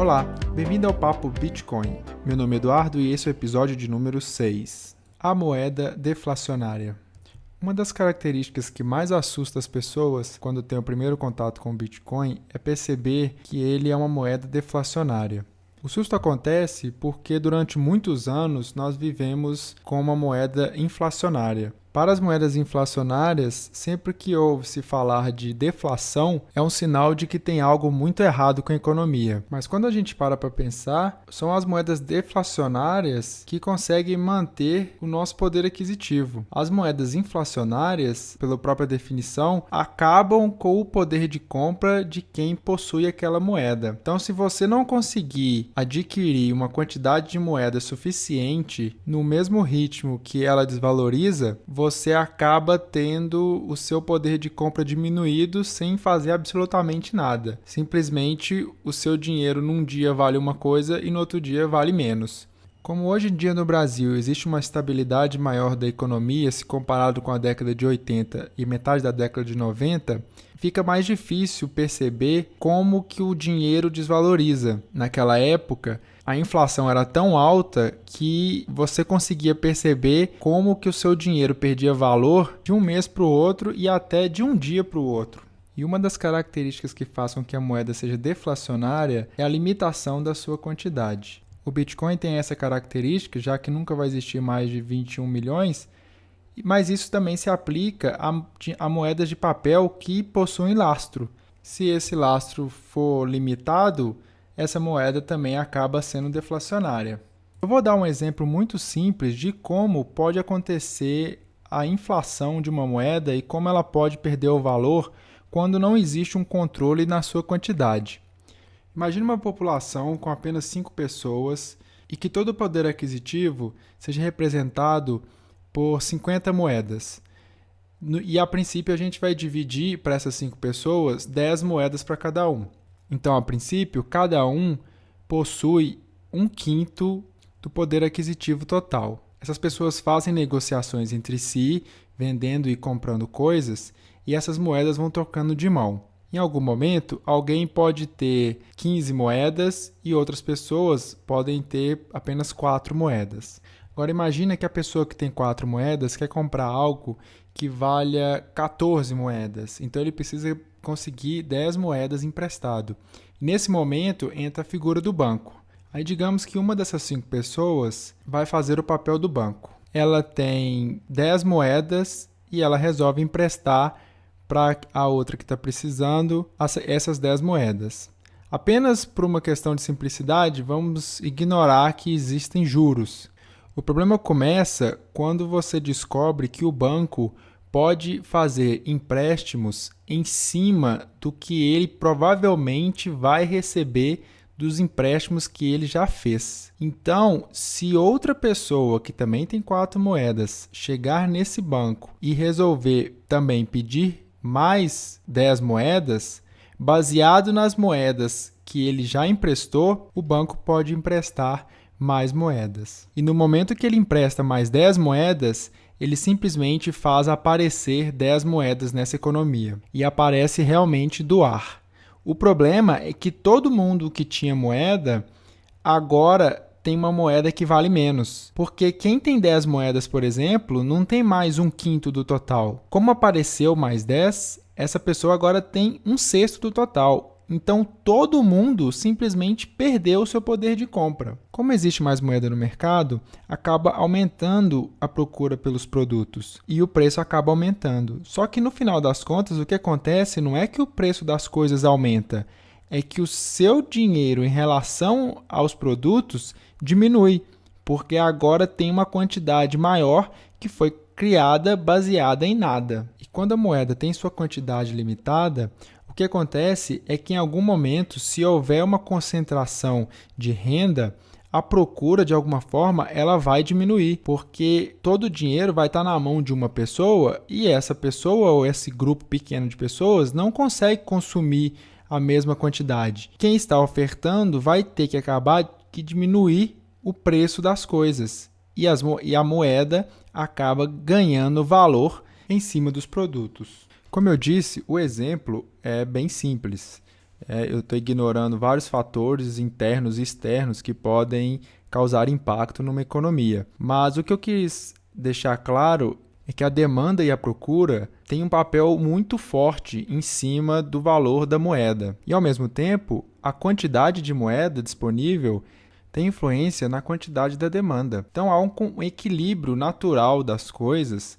Olá, bem-vindo ao Papo Bitcoin. Meu nome é Eduardo e esse é o episódio de número 6. A moeda deflacionária. Uma das características que mais assusta as pessoas quando têm o primeiro contato com o Bitcoin é perceber que ele é uma moeda deflacionária. O susto acontece porque durante muitos anos nós vivemos com uma moeda inflacionária. Para as moedas inflacionárias, sempre que ouve-se falar de deflação, é um sinal de que tem algo muito errado com a economia. Mas quando a gente para para pensar, são as moedas deflacionárias que conseguem manter o nosso poder aquisitivo. As moedas inflacionárias, pela própria definição, acabam com o poder de compra de quem possui aquela moeda. Então, se você não conseguir adquirir uma quantidade de moeda suficiente no mesmo ritmo que ela desvaloriza, você acaba tendo o seu poder de compra diminuído sem fazer absolutamente nada. Simplesmente o seu dinheiro num dia vale uma coisa e no outro dia vale menos. Como hoje em dia no Brasil existe uma estabilidade maior da economia se comparado com a década de 80 e metade da década de 90, fica mais difícil perceber como que o dinheiro desvaloriza. Naquela época, a inflação era tão alta que você conseguia perceber como que o seu dinheiro perdia valor de um mês para o outro e até de um dia para o outro. E uma das características que façam que a moeda seja deflacionária é a limitação da sua quantidade. O Bitcoin tem essa característica, já que nunca vai existir mais de 21 milhões, mas isso também se aplica a, a moedas de papel que possuem lastro. Se esse lastro for limitado, essa moeda também acaba sendo deflacionária. Eu vou dar um exemplo muito simples de como pode acontecer a inflação de uma moeda e como ela pode perder o valor quando não existe um controle na sua quantidade. Imagine uma população com apenas 5 pessoas e que todo o poder aquisitivo seja representado por 50 moedas. E a princípio a gente vai dividir para essas 5 pessoas 10 moedas para cada um. Então, a princípio, cada um possui um quinto do poder aquisitivo total. Essas pessoas fazem negociações entre si, vendendo e comprando coisas, e essas moedas vão trocando de mão. Em algum momento, alguém pode ter 15 moedas e outras pessoas podem ter apenas 4 moedas. Agora imagine que a pessoa que tem 4 moedas quer comprar algo que valha 14 moedas. Então ele precisa conseguir 10 moedas emprestado. Nesse momento entra a figura do banco. Aí digamos que uma dessas cinco pessoas vai fazer o papel do banco. Ela tem 10 moedas e ela resolve emprestar para a outra que está precisando essas 10 moedas. Apenas por uma questão de simplicidade, vamos ignorar que existem juros. O problema começa quando você descobre que o banco pode fazer empréstimos em cima do que ele provavelmente vai receber dos empréstimos que ele já fez. Então, se outra pessoa que também tem quatro moedas chegar nesse banco e resolver também pedir mais 10 moedas, baseado nas moedas que ele já emprestou, o banco pode emprestar mais moedas. E no momento que ele empresta mais 10 moedas, ele simplesmente faz aparecer 10 moedas nessa economia e aparece realmente do ar. O problema é que todo mundo que tinha moeda agora tem uma moeda que vale menos. Porque quem tem 10 moedas, por exemplo, não tem mais um quinto do total. Como apareceu mais 10, essa pessoa agora tem um sexto do total. Então todo mundo simplesmente perdeu o seu poder de compra. Como existe mais moeda no mercado, acaba aumentando a procura pelos produtos e o preço acaba aumentando. Só que no final das contas, o que acontece não é que o preço das coisas aumenta, é que o seu dinheiro em relação aos produtos diminui, porque agora tem uma quantidade maior que foi criada baseada em nada. E quando a moeda tem sua quantidade limitada, o que acontece é que em algum momento, se houver uma concentração de renda, a procura de alguma forma ela vai diminuir, porque todo o dinheiro vai estar na mão de uma pessoa e essa pessoa ou esse grupo pequeno de pessoas não consegue consumir a mesma quantidade. Quem está ofertando vai ter que acabar que diminuir o preço das coisas e, as, e a moeda acaba ganhando valor em cima dos produtos. Como eu disse, o exemplo é bem simples. É, eu estou ignorando vários fatores internos e externos que podem causar impacto numa economia. Mas o que eu quis deixar claro é que a demanda e a procura têm um papel muito forte em cima do valor da moeda. E ao mesmo tempo, a quantidade de moeda disponível tem influência na quantidade da demanda. Então há um, equilíbrio natural das coisas,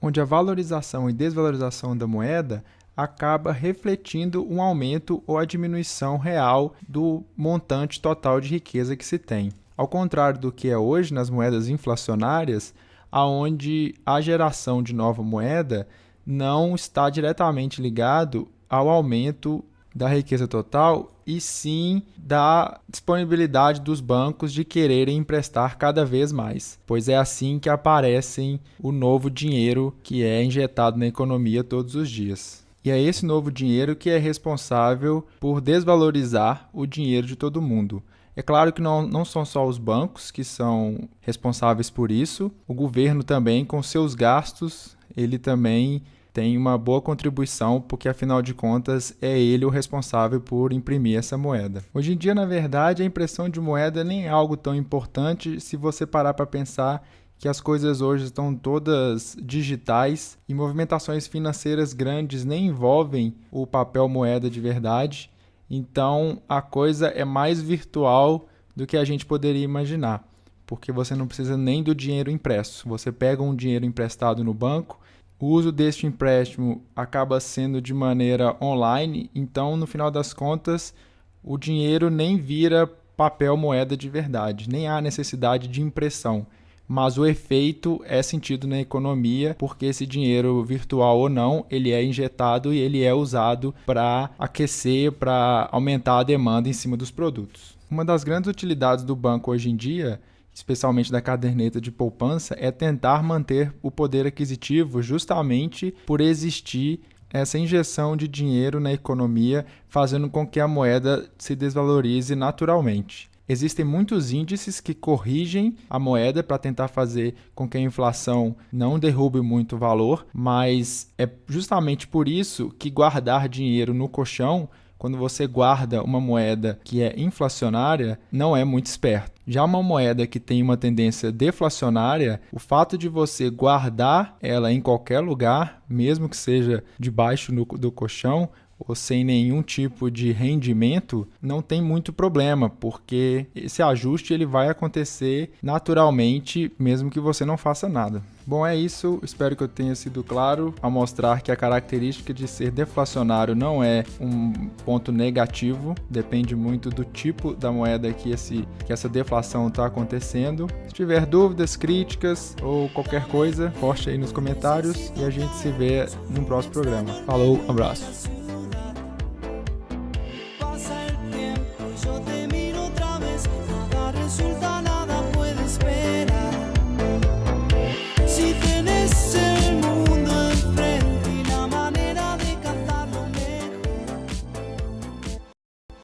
onde a valorização e desvalorização da moeda acaba refletindo um aumento ou a diminuição real do montante total de riqueza que se tem. Ao contrário do que é hoje nas moedas inflacionárias, aonde a geração de nova moeda não está diretamente ligado ao aumento da riqueza total e sim da disponibilidade dos bancos de quererem emprestar cada vez mais, pois é assim que aparecem o novo dinheiro que é injetado na economia todos os dias. E é esse novo dinheiro que é responsável por desvalorizar o dinheiro de todo mundo. É claro que não, não são só os bancos que são responsáveis por isso, o governo também, com seus gastos, ele também tem uma boa contribuição, porque afinal de contas é ele o responsável por imprimir essa moeda. Hoje em dia, na verdade, a impressão de moeda nem é algo tão importante se você parar para pensar que as coisas hoje estão todas digitais e movimentações financeiras grandes nem envolvem o papel moeda de verdade. Então a coisa é mais virtual do que a gente poderia imaginar, porque você não precisa nem do dinheiro impresso. Você pega um dinheiro emprestado no banco, o uso deste empréstimo acaba sendo de maneira online, então no final das contas o dinheiro nem vira papel moeda de verdade, nem há necessidade de impressão mas o efeito é sentido na economia, porque esse dinheiro virtual ou não, ele é injetado e ele é usado para aquecer, para aumentar a demanda em cima dos produtos. Uma das grandes utilidades do banco hoje em dia especialmente da caderneta de poupança, é tentar manter o poder aquisitivo justamente por existir essa injeção de dinheiro na economia, fazendo com que a moeda se desvalorize naturalmente. Existem muitos índices que corrigem a moeda para tentar fazer com que a inflação não derrube muito o valor, mas é justamente por isso que guardar dinheiro no colchão quando você guarda uma moeda que é inflacionária, não é muito esperto. Já uma moeda que tem uma tendência deflacionária, o fato de você guardar ela em qualquer lugar, mesmo que seja debaixo do colchão, ou sem nenhum tipo de rendimento, não tem muito problema, porque esse ajuste ele vai acontecer naturalmente, mesmo que você não faça nada. Bom, é isso. Espero que eu tenha sido claro ao mostrar que a característica de ser deflacionário não é um ponto negativo, depende muito do tipo da moeda que, esse, que essa deflação está acontecendo. Se tiver dúvidas, críticas ou qualquer coisa, poste aí nos comentários e a gente se vê no próximo programa. Falou, abraço.